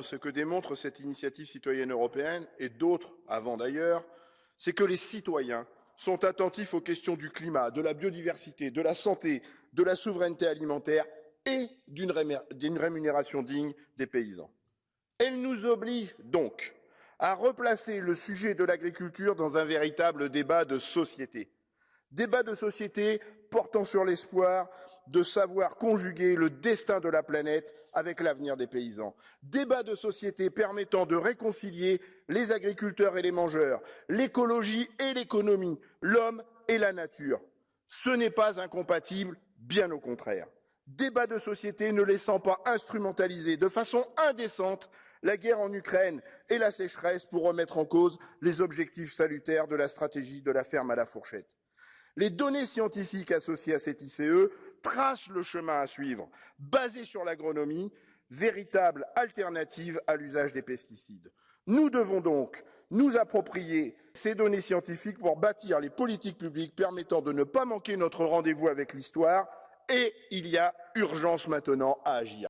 Ce que démontre cette initiative citoyenne européenne, et d'autres avant d'ailleurs, c'est que les citoyens sont attentifs aux questions du climat, de la biodiversité, de la santé, de la souveraineté alimentaire et d'une rémunération digne des paysans. Elle nous oblige donc à replacer le sujet de l'agriculture dans un véritable débat de société. Débat de société portant sur l'espoir de savoir conjuguer le destin de la planète avec l'avenir des paysans. Débat de société permettant de réconcilier les agriculteurs et les mangeurs, l'écologie et l'économie, l'homme et la nature. Ce n'est pas incompatible, bien au contraire. Débat de société ne laissant pas instrumentaliser de façon indécente la guerre en Ukraine et la sécheresse pour remettre en cause les objectifs salutaires de la stratégie de la ferme à la fourchette. Les données scientifiques associées à cet ICE tracent le chemin à suivre, basé sur l'agronomie, véritable alternative à l'usage des pesticides. Nous devons donc nous approprier ces données scientifiques pour bâtir les politiques publiques permettant de ne pas manquer notre rendez-vous avec l'histoire et il y a urgence maintenant à agir.